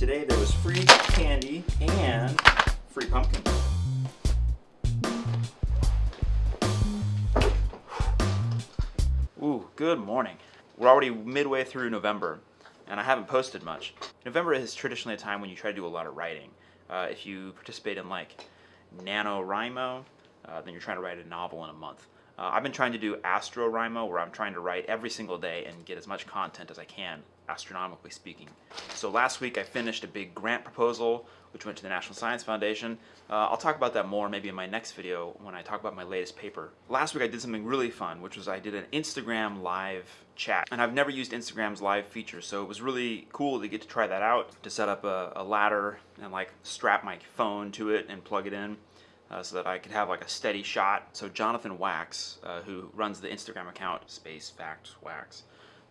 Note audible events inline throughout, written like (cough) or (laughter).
Today there was free candy and free pumpkin. Ooh, good morning. We're already midway through November, and I haven't posted much. November is traditionally a time when you try to do a lot of writing. Uh, if you participate in like NaNoWriMo, uh, then you're trying to write a novel in a month. Uh, I've been trying to do AstroWriMo, where I'm trying to write every single day and get as much content as I can, astronomically speaking. So last week I finished a big grant proposal, which went to the National Science Foundation. Uh, I'll talk about that more maybe in my next video when I talk about my latest paper. Last week I did something really fun, which was I did an Instagram live chat. And I've never used Instagram's live feature, so it was really cool to get to try that out, to set up a, a ladder and like strap my phone to it and plug it in uh, so that I could have like a steady shot. So Jonathan Wax, uh, who runs the Instagram account Space Facts Wax,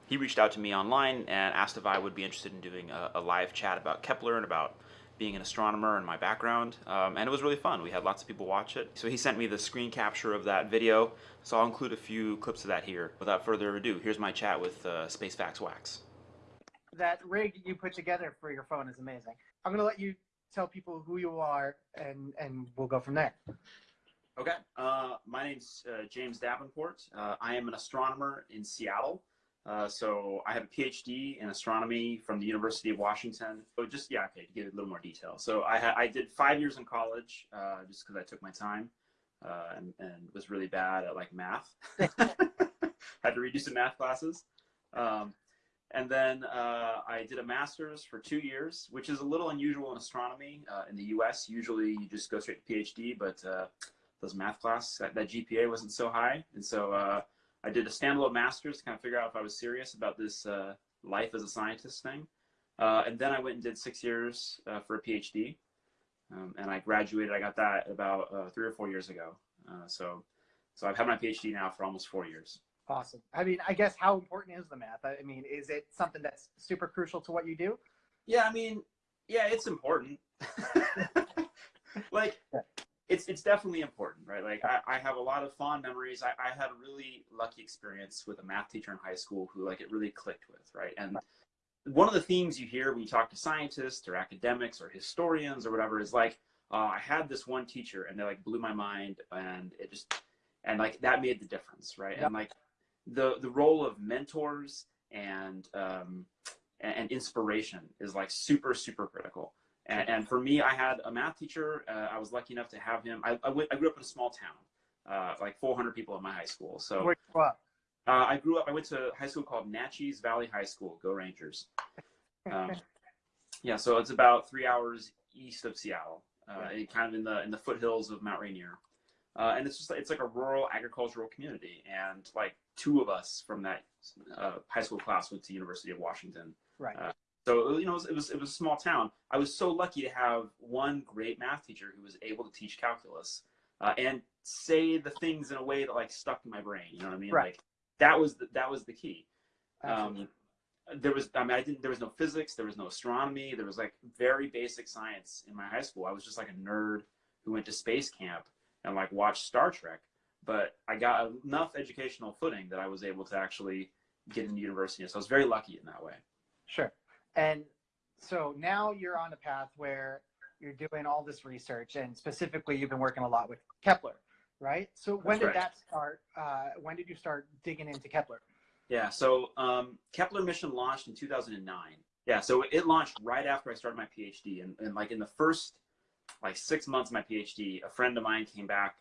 he reached out to me online and asked if I would be interested in doing a, a live chat about Kepler and about being an astronomer and my background, um, and it was really fun. We had lots of people watch it. So he sent me the screen capture of that video, so I'll include a few clips of that here. Without further ado, here's my chat with uh, Space Facts Wax. That rig you put together for your phone is amazing. I'm gonna let you tell people who you are, and and we'll go from there. Okay. Uh, my name's uh, James Davenport. Uh, I am an astronomer in Seattle. Uh, so I have a PhD in astronomy from the University of Washington. So just yeah, okay, to give a little more detail. So I I did five years in college uh, just because I took my time uh, and and was really bad at like math. (laughs) (laughs) Had to redo some math classes. Um, and then uh, I did a master's for two years, which is a little unusual in astronomy uh, in the U.S. Usually you just go straight to PhD, but uh, those math class that, that, GPA wasn't so high, and so uh, I did a standalone master's to kind of figure out if I was serious about this uh, life as a scientist thing. Uh, and then I went and did six years for a PhD, um, and I graduated. I got that about three or four years ago. so, so I've had my PhD now for almost four years. Awesome. I mean, I guess how important is the math? I mean, is it something that's super crucial to what you do? Yeah, I mean, yeah, it's important. (laughs) like, it's it's definitely important, right? Like, I, I have a lot of fond memories. I, I had a really lucky experience with a math teacher in high school who, like, it really clicked with, right? And one of the themes you hear when you talk to scientists or academics or historians or whatever is like, uh, I had this one teacher and they like blew my mind and it just and like that made the difference, right? And like the the role of mentors and um, and inspiration is like super super critical. And, and for me, I had a math teacher. Uh, I was lucky enough to have him. I, I, went, I grew up in a small town, uh, like 400 people in my high school. So Where you up? Uh, I grew up. I went to a high school called Naches Valley High School. Go Rangers! (laughs) Um, yeah, so it's about three hours east of Seattle, uh, kind of in the in the foothills of Mount Rainier. Uh, and it's just it's like a rural agricultural community, and like two of us from that uh, high school class went to University of Washington. Right. Uh, so you know, it was, it was, it was a small town. I was so lucky to have one great math teacher who was able to teach calculus uh, and say the things in a way that like stuck in my brain. You know what I mean? Right. Like that was the, that was the key. Um, there was I mean I didn't there was no physics, there was no astronomy, there was like very basic science in my high school. I was just like a nerd who went to space camp and like watched Star Trek. But I got enough educational footing that I was able to actually get into university. So I was very lucky in that way. Sure. And so now you're on a path where you're doing all this research, and specifically, you've been working a lot with Kepler, right? So when That's did right. that start? Uh, when did you start digging into Kepler? Yeah, so um, Kepler mission launched in 2009. Yeah, so it launched right after I started my PhD, and, and like in the first like six months of my PhD, a friend of mine came back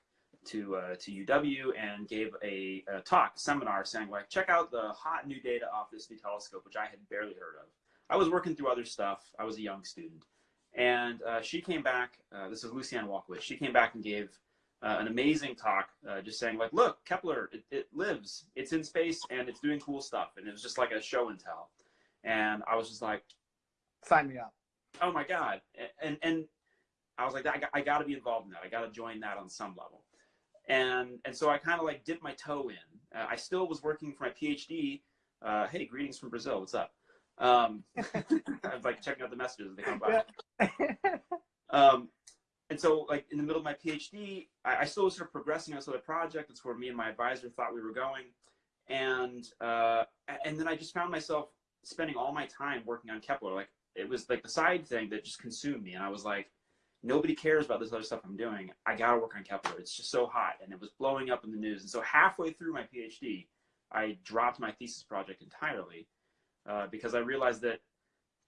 to uh, to UW and gave a, a, talk, a seminar, saying like, check out the hot new data off this new telescope, which I had barely heard of. I was working through other stuff. I was a young student, and uh, she came back. Uh, this is Lucianne Walkowicz. She came back and gave uh, an amazing talk, uh, just saying like, look, Kepler, it, it lives, it's in space, and it's doing cool stuff. And it was just like a show and tell. And I was just like, sign me up. Oh my god! And and I was like, I got, I got to be involved in that. I got to join that on some level. And, and so I kind of like dipped my toe in. Uh, I still was working for my PhD. Uh, hey, greetings from Brazil. What's up? Um, (laughs) I was like checking out the messages as they come by. um, and so like in the middle of my PhD, I, I still was sort of progressing on this other project. That's where me and my advisor thought we were going. And, uh, and then I just found myself spending all my time working on Kepler. Like it was like the side thing that just consumed me, and I was like, nobody cares about this other stuff I'm doing. I gotta work on Kepler. It's just so hot, and it was blowing up in the news. And so halfway through my PhD, I dropped my thesis project entirely uh, because I realized that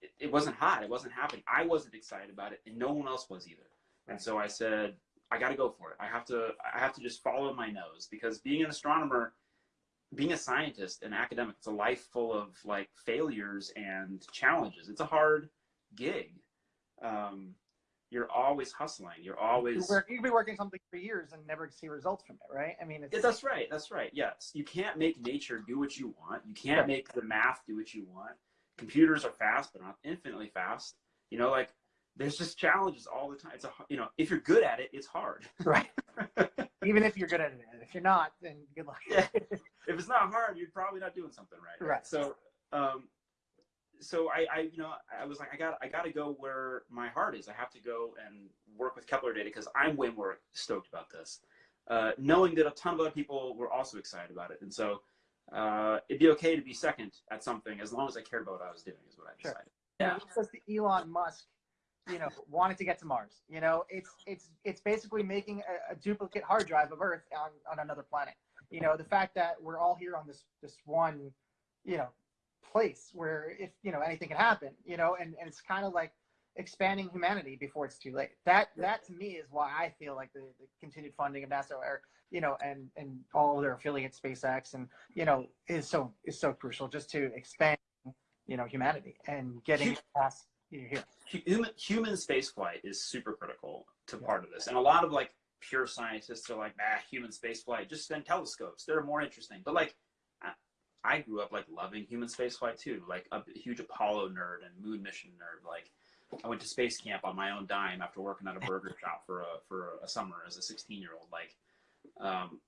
it, it wasn't hot. It wasn't happening. I wasn't excited about it, and no one else was either. And so I said, I got to go for it. I have to. I have to just follow my nose because being an astronomer, being a scientist, an academic, it's a life full of like failures and challenges. It's a hard gig. Um, you're always hustling. You're always you, work, you could be working something for years and never see results from it, right? I mean, yeah, that's right. That's right. Yes, you can't make nature do what you want. You can't make the math do what you want. Computers are fast, but not infinitely fast. You know, like there's just challenges all the time. It's a you know, if you're good at it, it's hard. (laughs) Right. Even if you're good at it, if you're not, then good luck. yeah. If it's not hard, you're probably not doing something right. Right. So, um, so I, I, you know, I was like, I got, I got to go where my heart is. I have to go and work with Kepler data because I'm way more stoked about this, uh, knowing that a ton of other people were also excited about it. And so, uh, it'd be okay to be second at something as long as I cared about what I was doing. Is what I decided. Sure. Yeah. Because the Elon Musk, you know, wanted to get to Mars. You know, it's it's it's basically making a, a duplicate hard drive of Earth on on another planet. You know, the fact that we're all here on this this one, you know, place where if you know anything can happen you know and, and it's kind of like expanding humanity before it's too late. That that to me is why i feel like the, the continued funding of nasa or you know and and all of their affiliate spacex and you know is so is so crucial just to expand you know humanity and getting past you know, here. human, human spaceflight is super critical to yeah. part of this. And a lot of like pure scientists are like ah human spaceflight just send telescopes they're more interesting. But like I grew up like loving human spaceflight too, like a huge Apollo nerd and moon mission nerd. Like I went to space camp on my own dime after working at a burger shop for a for a summer as a 16 year old. Like, um,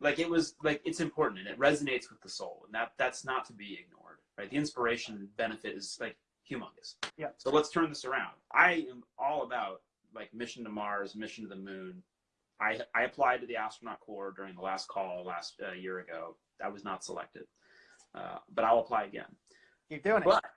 like it was like it's important and it resonates with the soul, and that that's not to be ignored, right? The inspiration benefit is like humongous. Yeah. So let's turn this around. I am all about like mission to Mars, mission to the moon. I I applied to the astronaut corps during the last call last uh, year ago I was not selected. Uh, but I'll apply again. Keep doing but, it.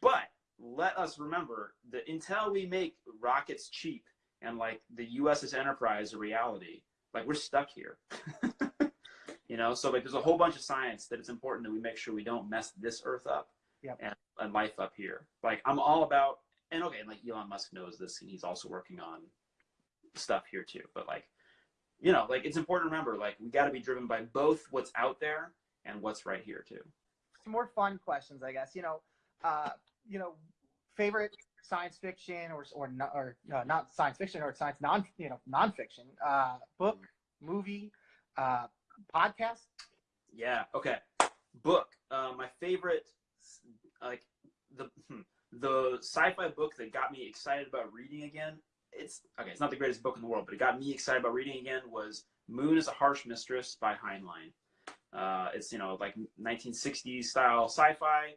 But let us remember that until we make rockets cheap and like the USS Enterprise a reality, like we're stuck here. (laughs) you know, so like there's a whole bunch of science that it's important that we make sure we don't mess this Earth up yep. and, and life up here. Like I'm all about, and okay, and like Elon Musk knows this, and he's also working on stuff here too. But like you know, like it's important to remember, like we got to be driven by both what's out there and what's right here too. Some more fun questions, I guess. You know, uh, you know, favorite science fiction or or or uh, not science fiction or science non you know nonfiction uh, book, movie, uh, podcast. Yeah. Okay. Book. Uh, my favorite, like the hmm, the sci-fi book that got me excited about reading again it's okay. It's not the greatest book in the world, but it got me excited about reading again. Was Moon is a Harsh Mistress by Heinlein. Uh, it's you know like 1960s style sci-fi.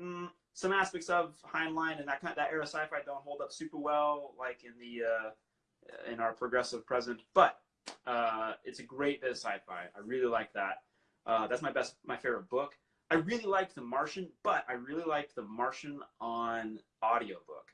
Mm, some aspects of Heinlein and that kind of, that era sci-fi don't hold up super well, like in the uh, in our progressive present. But uh, it's a great bit of sci-fi. I really like that. Uh, that's my best, my favorite book. I really liked The Martian, but I really liked The Martian on audiobook.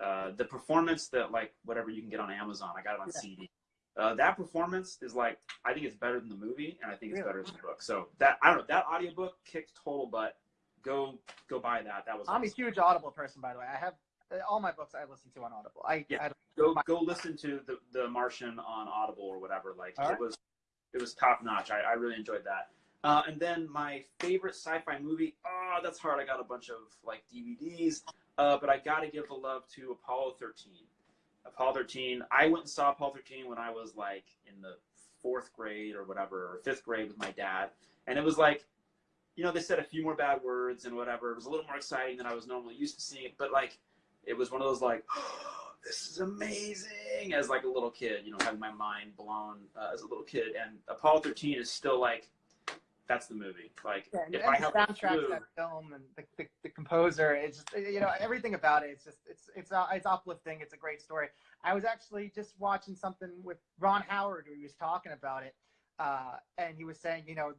Uh, the performance that like whatever you can get on Amazon, I got it on yeah. CD. Uh, that performance is like I think it's better than the movie, and I think it's really? better than the book. So that I don't know that audiobook kicked total butt. Go go buy that. That was. I'm awesome. a huge Audible person, by the way. I have uh, all my books I listen to on Audible. I yeah. I go go listen to the the Martian on Audible or whatever. Like it right. was it was top notch. I, I really enjoyed that. Uh, and then my favorite sci-fi movie. Oh, that's hard. I got a bunch of like DVDs. Uh, but I got to give the love to Apollo 13. Apollo 13. I went and saw Apollo 13 when I was like in the fourth grade or whatever, or fifth grade with my dad, and it was like, you know, they said a few more bad words and whatever. It was a little more exciting than I was normally used to seeing it, but like, it was one of those like, oh, this is amazing as like a little kid, you know, having my mind blown uh, as a little kid. And Apollo 13 is still like that's the movie. Like yeah, if I have soundtrack to that film and the, the, the, composer, it's just you know everything about it. It's just it's it's uh, it's uplifting. It's a great story. I was actually just watching something with Ron Howard who he was talking about it, uh, and he was saying you know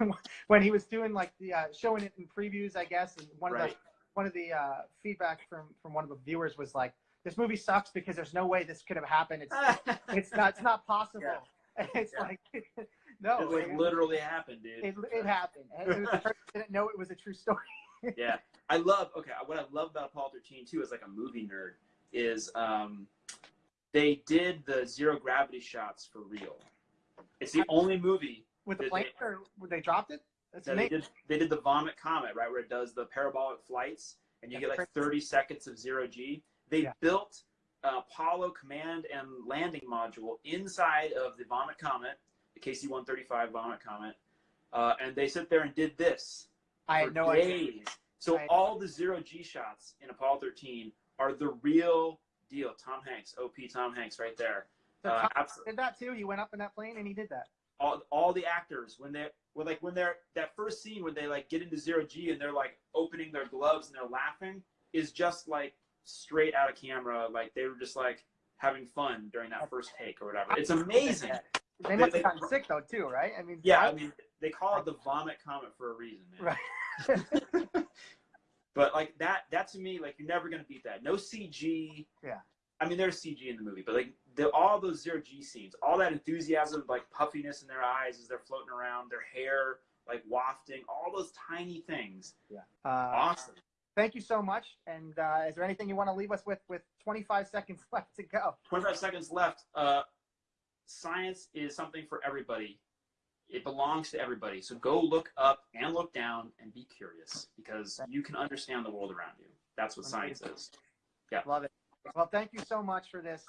(laughs) when he was doing like the uh, showing it in previews, I guess, and one right. of the one of the uh, feedback from from one of the viewers was like, "This movie sucks because there's no way this could have happened. It's (laughs) it's not it's not possible." And (laughs) it's Yeah. like, no, it like it, literally happened, dude. it, it happened. And it was the (laughs) person didn't know it was a true story. (laughs) yeah, I love. Okay, what I love about Apollo 13 too, as like a movie nerd, is um, they did the zero gravity shots for real. It's the only movie With the plane, they- or they dropped it? That's that they did. They did the Vomit Comet, right, where it does the parabolic flights, and you That's get like 30 seconds of zero G. They Yeah. built uh, Apollo command and landing module inside of the Vomit Comet, KC-135 Vomit Comet, uh, and they sit there and did this I for had no idea. days. So I- all the zero G shots in Apollo 13 are the real deal. Tom Hanks, OP Tom Hanks, right there. So Uh, did that too. He went up in that plane and he did that. all, all the actors when they were like when they're that first scene when they like get into zero G and they're like opening their gloves and they're laughing is just like straight out of camera. Like they were just like having fun during that first take or whatever. It's amazing. They must they- have gotten sick though too, right? I mean, Yeah, I- I mean they call it the vomit comet for a reason, man. right. (laughs) But like that, that to me, like you're never gonna beat that. No CG. Yeah. I mean, there's CG in the movie, but like the, all those zero G scenes, all that enthusiasm, like puffiness in their eyes as they're floating around, their hair like wafting, all those tiny things. Uh, Awesome. thank you so much. And uh, is there anything you want to leave us with? With 25 seconds (laughs) left to go. 25 seconds left. Uh, science is something for everybody. It belongs to everybody. So go look up and look down and be curious because you can understand the world around you. That's what science is. Yeah. Love it. Well, thank you so much for this.